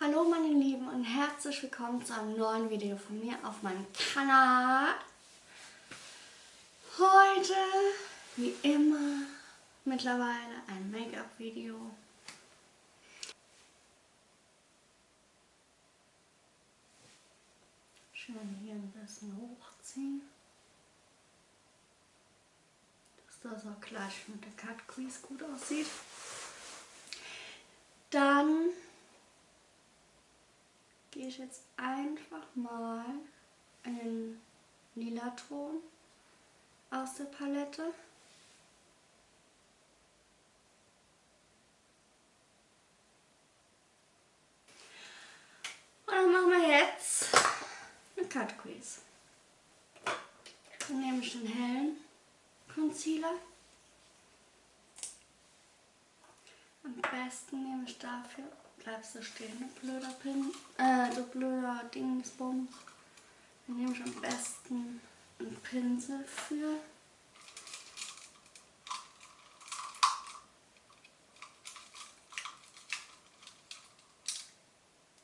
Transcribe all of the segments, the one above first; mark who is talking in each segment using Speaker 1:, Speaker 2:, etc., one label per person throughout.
Speaker 1: Hallo meine Lieben und herzlich willkommen zu einem neuen Video von mir auf meinem Kanal. Heute, wie immer, mittlerweile ein Make-up-Video. Schön hier ein bisschen hochziehen. Dass das auch gleich mit der Cut Crease gut aussieht. Dann gehe ich jetzt einfach mal in den lila Ton aus der Palette. Und dann machen wir jetzt eine Cut Crease. Dann nehme ich den hellen Concealer. Am besten nehme ich dafür, bleibst du stehen, du blöder Pin, äh, du blöder Dingsbums. Dann nehme ich am besten einen Pinsel für.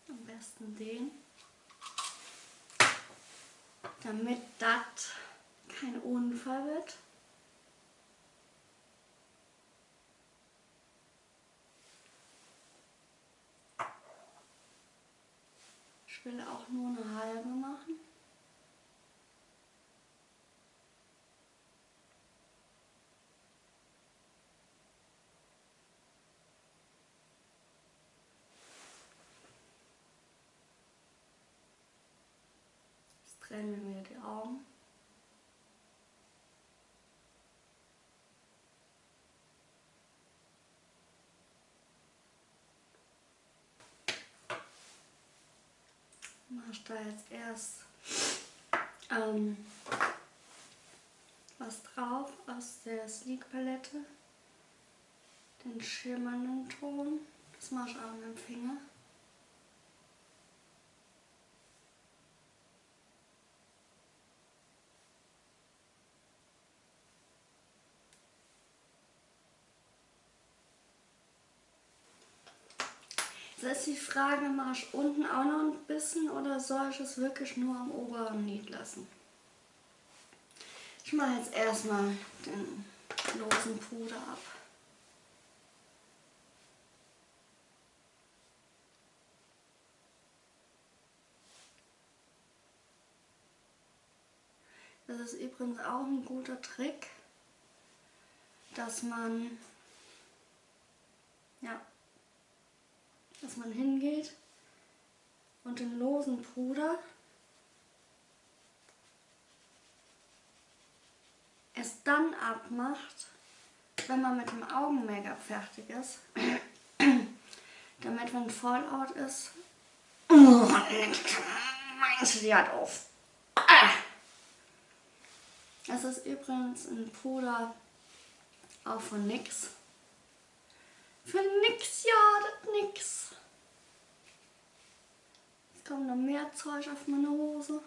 Speaker 1: Am besten den. Damit das kein Unfall wird. Ich will auch nur eine halbe machen. Jetzt trennen wir die Augen. Mache ich da jetzt erst ähm, was drauf aus der Sleek Palette. Den schimmernden Ton. Das mache ich auch mit dem Finger. Jetzt ist die Frage, mache ich unten auch noch ein bisschen oder soll ich es wirklich nur am oberen Lid lassen? Ich mache jetzt erstmal den losen Puder ab. Das ist übrigens auch ein guter Trick, dass man ja, dass man hingeht und den losen Puder es dann abmacht, wenn man mit dem Augen-Make-up fertig ist, damit wenn Fallout ist, meinst du die halt auf. Es ist übrigens ein Puder auch von NYX. Für nix, ja, das nix. Jetzt kommt noch mehr Zeug auf meine Hose.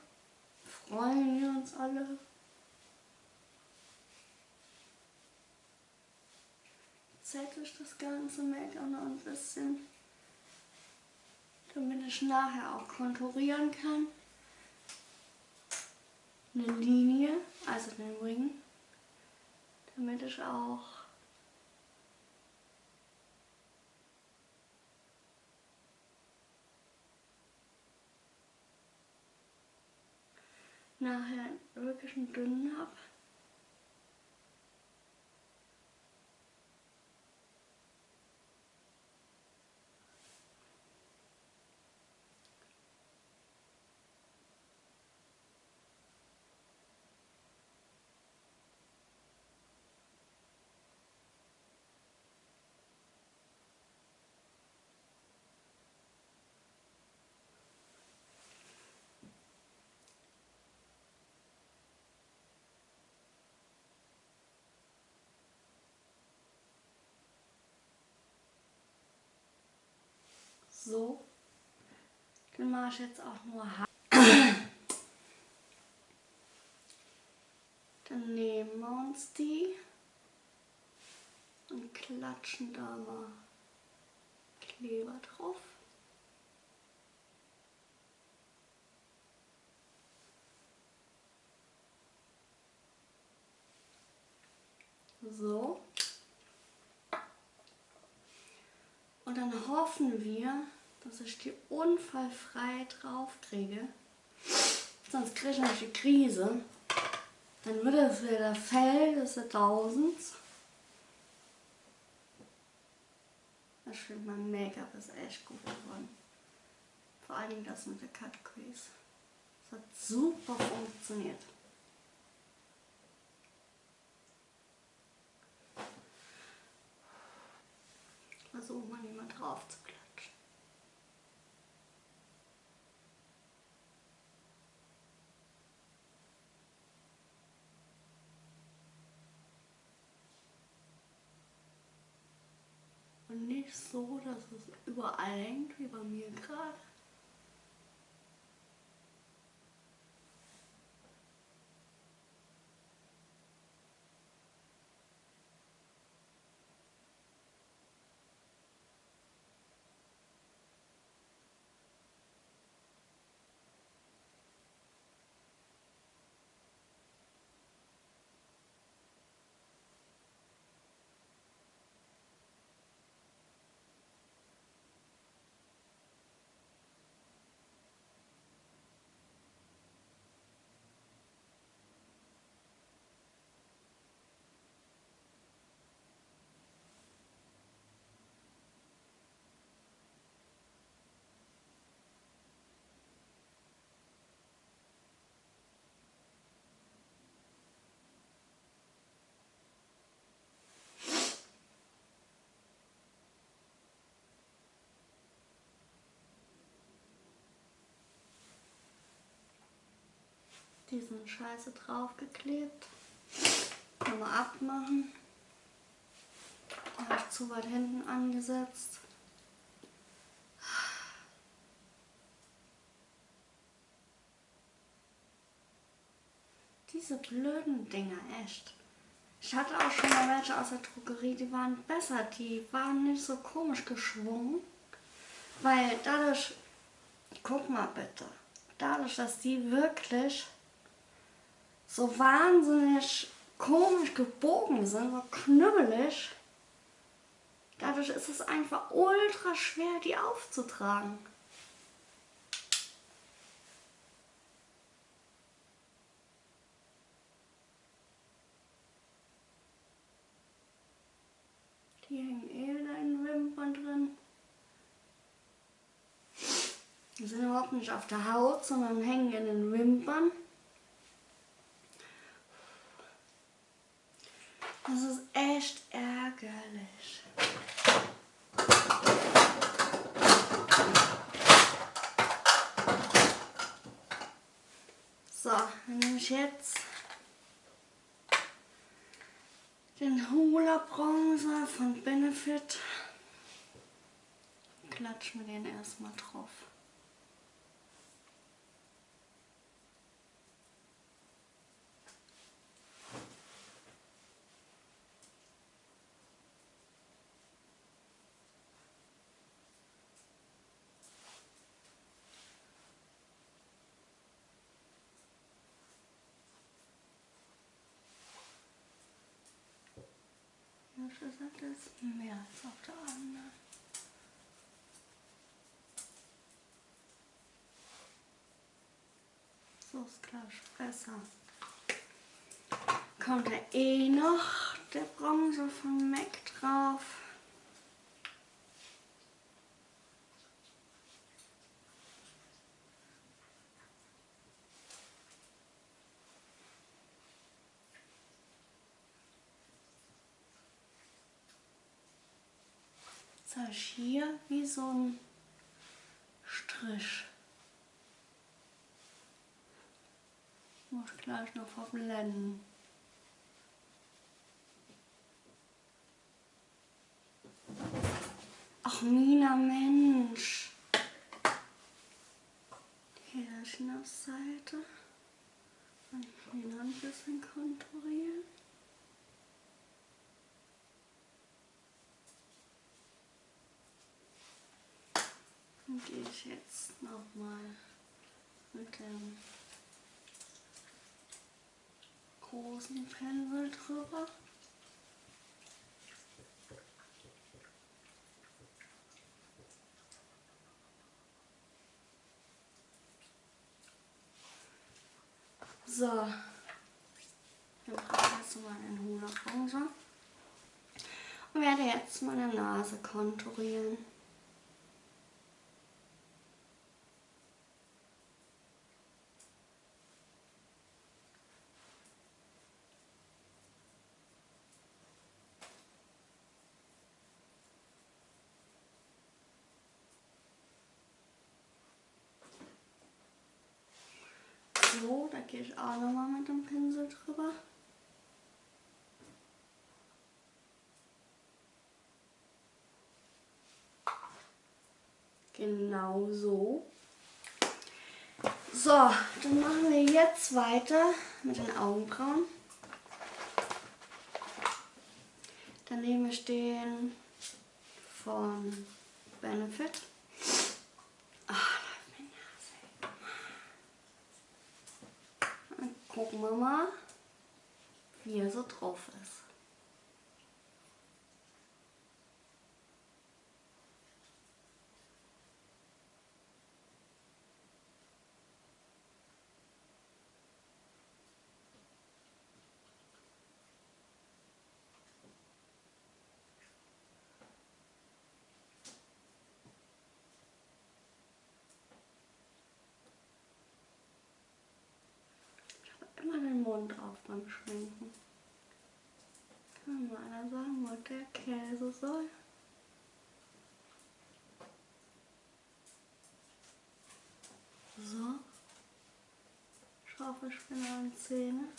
Speaker 1: Freuen wir uns alle. Zettel ich das ganze Make-up noch ein bisschen, damit ich nachher auch konturieren kann. Eine Linie, also den Ring, damit ich auch nachher wirklich einen dünnen habe. so. Dann mache ich jetzt auch nur Haar. Dann nehmen wir uns die und klatschen da mal Kleber drauf. So. Und dann hoffen wir, dass ich die unfallfrei drauf kriege. Sonst kriege ich nämlich die Krise. Dann wird es wieder Fell des Tausends. Ich finde, mein Make-up ist echt gut geworden. Vor allem das mit der Cut Crease. Das hat super funktioniert. Versuchen wir mal drauf zu klatschen. Nicht so, dass es überall hängt, wie bei mir gerade. Diesen Scheiße draufgeklebt. Nochmal abmachen. habe ich zu weit hinten angesetzt. Diese blöden Dinger, echt. Ich hatte auch schon mal welche aus der Drogerie, die waren besser. Die waren nicht so komisch geschwungen. Weil dadurch, guck mal bitte, dadurch, dass die wirklich so wahnsinnig komisch gebogen sind, so knüppelig. Dadurch ist es einfach ultra schwer, die aufzutragen. Die hängen eh wieder in den Wimpern drin. Die sind überhaupt nicht auf der Haut, sondern hängen in den Wimpern. Das ist echt ärgerlich. So, dann nehme ich jetzt den Hula Bronzer von Benefit. Klatsch mir den erstmal drauf. Ehrlich gesagt ist mehr als auf der anderen. So ist ich besser. Kommt da eh noch der Bronze von MAC drauf. Habe ich hier wie so ein Strich. Muss gleich noch verblenden. Ach, Mina, Mensch. Hier das auf Seite. Und hier noch ein bisschen Dann gehe ich jetzt nochmal mit dem großen Pinsel drüber. So, wir brauchen jetzt mal einen Hula-Ranger und werde jetzt meine Nase konturieren. So, da gehe ich auch nochmal mit dem Pinsel drüber. Genau so. So, dann machen wir jetzt weiter mit den Augenbrauen. Dann nehme ich den von Benefit. Gucken wir mal, wie er so drauf ist. Mund auf beim Schminken. Kann mal einer sagen, wo der Käse soll? So. Schaufelspinner und Zähne.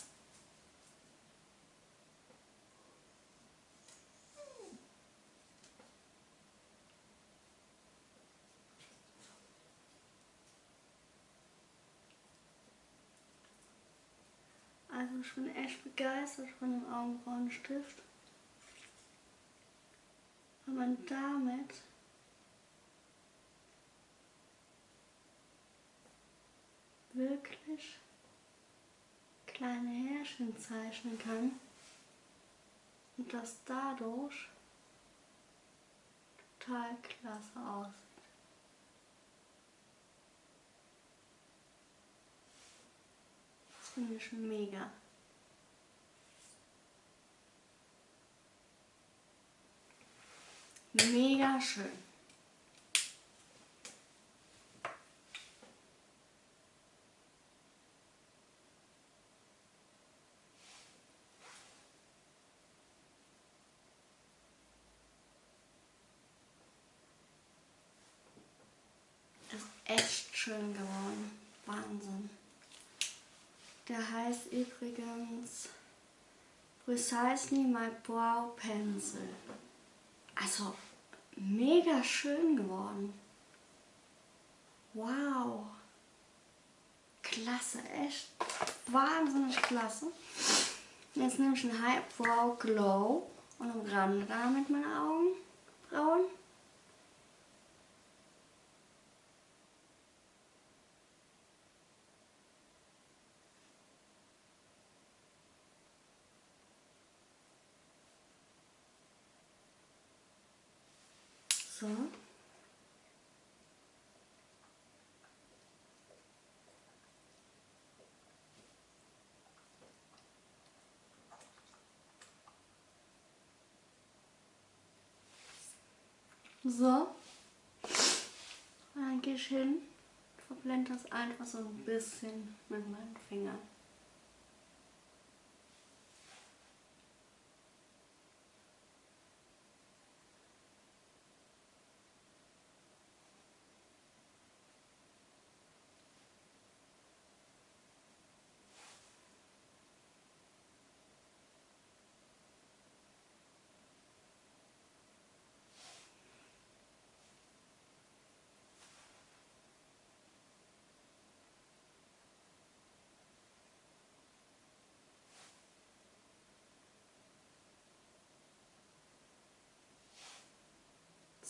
Speaker 1: Also ich bin echt begeistert von dem Augenbrauenstift. Weil man damit wirklich kleine Härchen zeichnen kann und das dadurch total klasse aussieht. Finde ich mega. Mega schön. Ist echt schön geworden. Wahnsinn. Der heißt übrigens Precisely My Brow Pencil. Also mega schön geworden. Wow. Klasse, echt wahnsinnig klasse. Jetzt nehme ich einen High Brow Glow und umrande damit meine Augenbrauen. So. So. Dann gehe ich hin, verblende das einfach so ein bisschen mit meinen Fingern.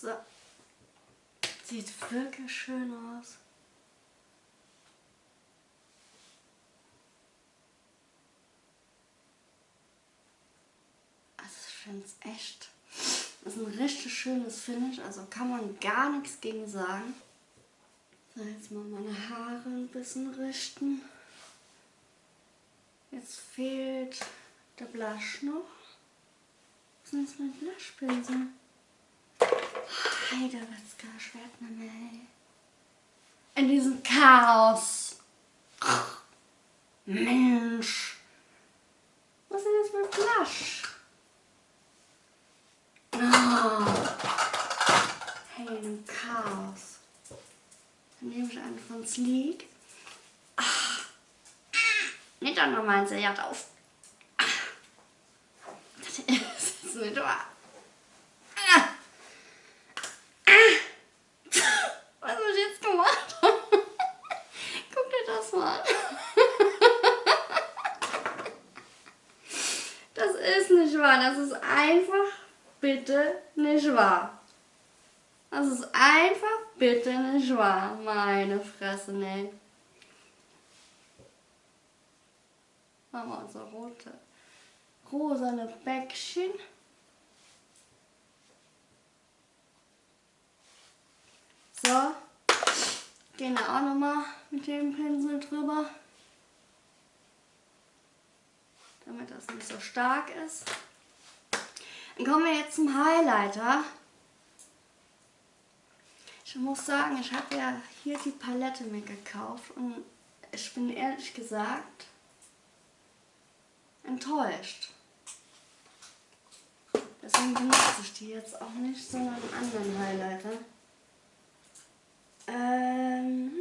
Speaker 1: So. Sieht wirklich schön aus. Also ich finde es echt. Das ist ein richtig schönes Finish, also kann man gar nichts gegen sagen. So, jetzt mal meine Haare ein bisschen richten. Jetzt fehlt der Blush noch. Was ist denn mein Blushpinsel? Heide Witzka, Schwertname, In diesem Chaos. Mensch. Was ist denn jetzt mit Blush? Oh. Hey, im Chaos. Dann nehme ich einen von Sleek. Ach. Nicht dann noch mal ein Seriat auf. Das ist nicht wahr. Was habe ich jetzt gemacht? Guck dir das. Das ist nicht wahr. Das ist einfach bitte nicht wahr. Das ist einfach bitte nicht wahr. Meine Fresse, ne. Machen wir unser rote, rosane Bäckchen. So, gehen da auch nochmal mit dem Pinsel drüber, damit das nicht so stark ist. Dann kommen wir jetzt zum Highlighter. Ich muss sagen, ich habe ja hier die Palette mir gekauft und ich bin ehrlich gesagt enttäuscht. Deswegen benutze ich die jetzt auch nicht, sondern einen anderen Highlighter. Ähm,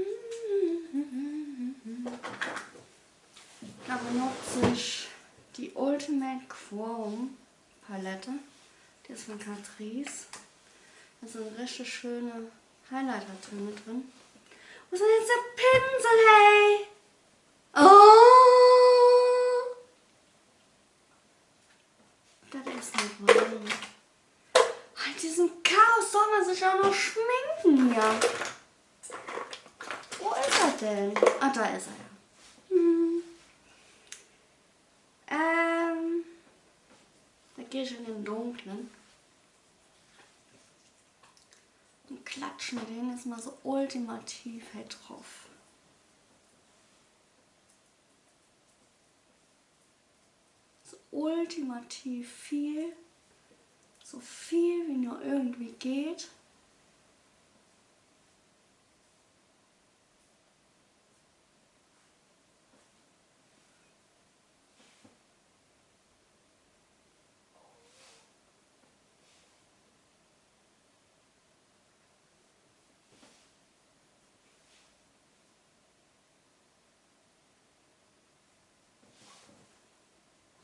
Speaker 1: da benutze ich die Ultimate Chrome Palette. Die ist von Catrice. Da sind richtig schöne Highlighter-Töne drin. Wo ist denn jetzt der Pinsel, hey? Oh! Das ist nicht wahr. Halt diesen Chaos soll man sich auch noch schminken hier. Denn? Ah, da ist er. Hm. Ähm, da gehe ich in den dunklen. Und klatschen den jetzt mal so ultimativ halt drauf. So ultimativ viel. So viel wie nur irgendwie geht.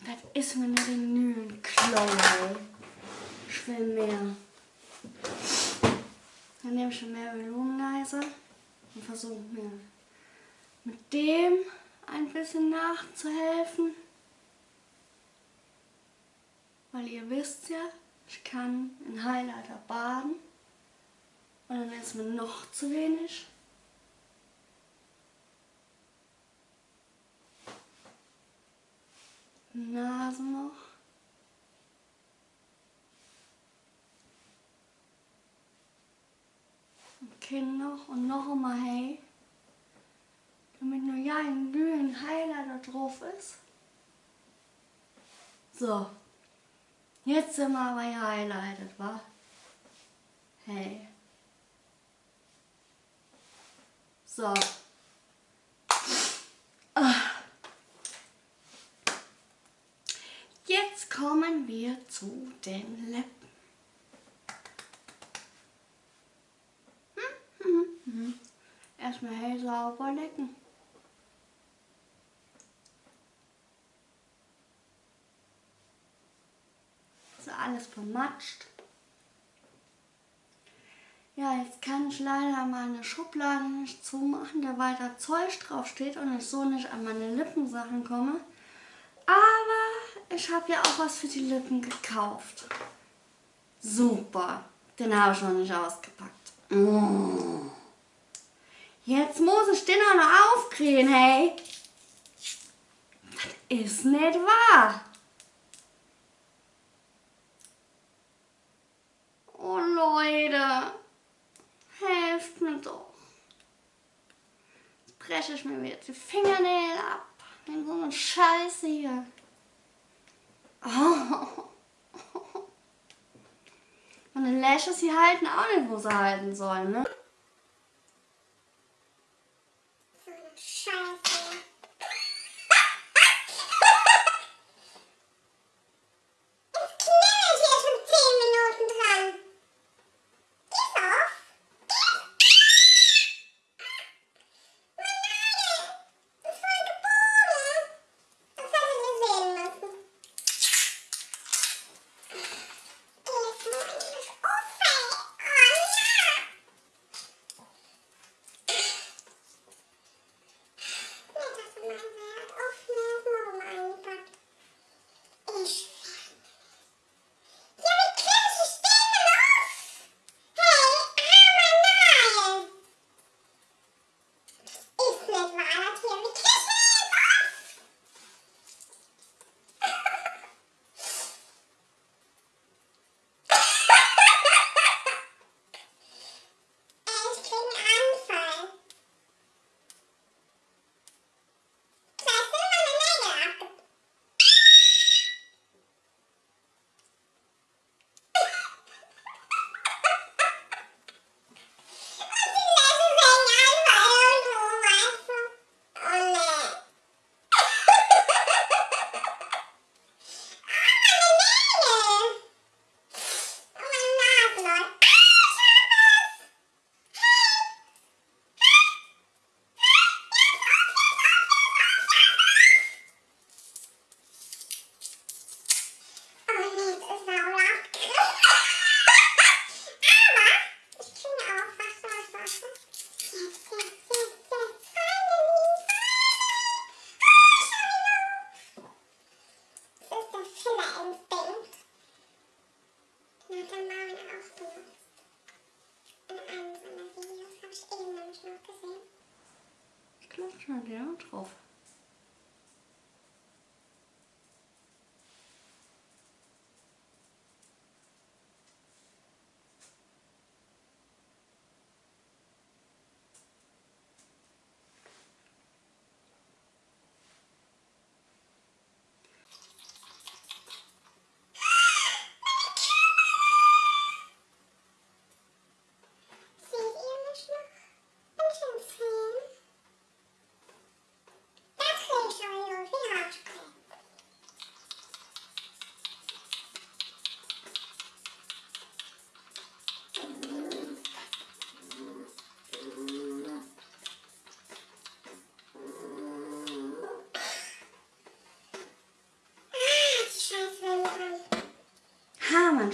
Speaker 1: Das ist mir genügend Chloe. Ich will mehr. Dann nehme ich mehr Volumenizer und versuche mir mit dem ein bisschen nachzuhelfen. Weil ihr wisst ja, ich kann in Highlighter baden und dann ist mir noch zu wenig. Nase noch. Kinn noch und noch einmal hey. Damit nur ja ein glühend Highlighter drauf ist. So. Jetzt sind wir aber highlighted, wa? Hey. So. Ah. Jetzt kommen wir zu den Lippen. Hm, hm, hm. Erstmal hell sauber lecken. So alles vermatscht. Ja, jetzt kann ich leider meine Schublade nicht zumachen, da weiter Zeug drauf steht und ich so nicht an meine Lippensachen komme. Aber ich habe ja auch was für die Lippen gekauft. Super. Den habe ich noch nicht ausgepackt. Mm. Jetzt muss ich den auch noch aufkriegen, hey. Das ist nicht wahr. Oh Leute, helft mir doch. Jetzt breche ich mir jetzt die Fingernägel ab. So eine Scheiße hier. Oh. Meine Lashes, die halten auch nicht, wo sie halten sollen, ne?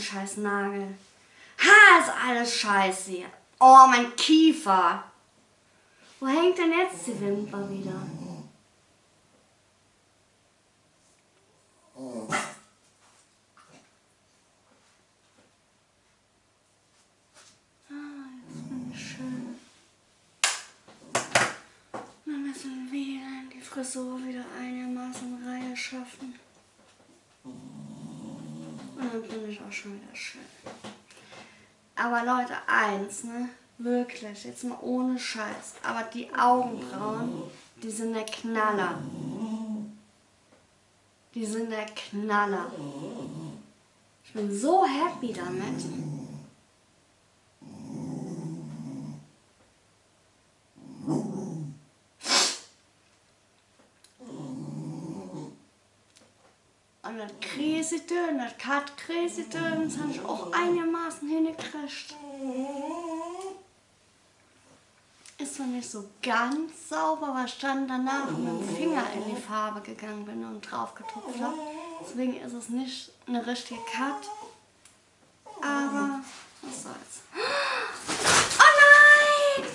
Speaker 1: Scheiß Nagel. Ha, ist alles scheiße. Oh, mein Kiefer. Wo hängt denn jetzt die Wimper wieder? Ah, müssen wieder die Frisur wieder einigermaßen in Reihe schaffen. Und dann bin ich auch schon wieder schön. Aber Leute, eins, ne? Wirklich, jetzt mal ohne Scheiß. Aber die Augenbrauen, die sind der Knaller. Die sind der Knaller. Ich bin so happy damit. Und das Dön, das Cut Crazy Dön, das habe ich auch einigermaßen hingekriegt. Ist noch nicht so ganz sauber, weil ich dann danach mit dem Finger in die Farbe gegangen bin und drauf getupft habe. Deswegen ist es nicht eine richtige Cut. Aber was soll's. Oh nein!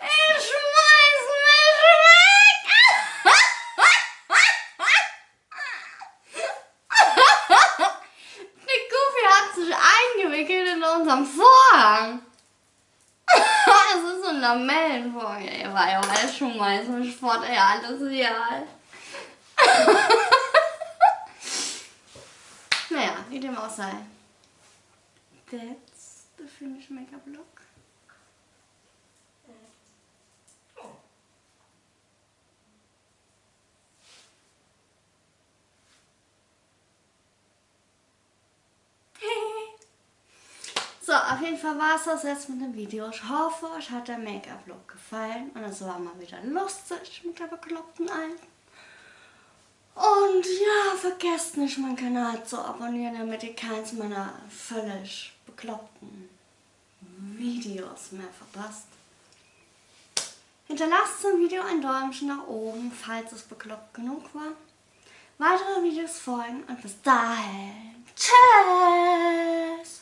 Speaker 1: Ich schmeiß mich weg! Der Goofy hat sich eingewickelt in unserem Vorhang. Es ist so ein Lamellenvorhang. Ey, war ja alles schmeißen mich fort, ey, alles hier. Naja, wie dem auch sei. That's finde ich mega Block. So, auf jeden Fall war es das jetzt mit dem Video. Ich hoffe, euch hat der Make-up-Look gefallen. Und es war mal wieder lustig mit der bekloppten Alten. Und ja, vergesst nicht, meinen Kanal zu abonnieren, damit ihr keins meiner völlig bekloppten Videos mehr verpasst. Hinterlasst zum Video ein Däumchen nach oben, falls es bekloppt genug war. Weitere Videos folgen und bis dahin. Tschüss!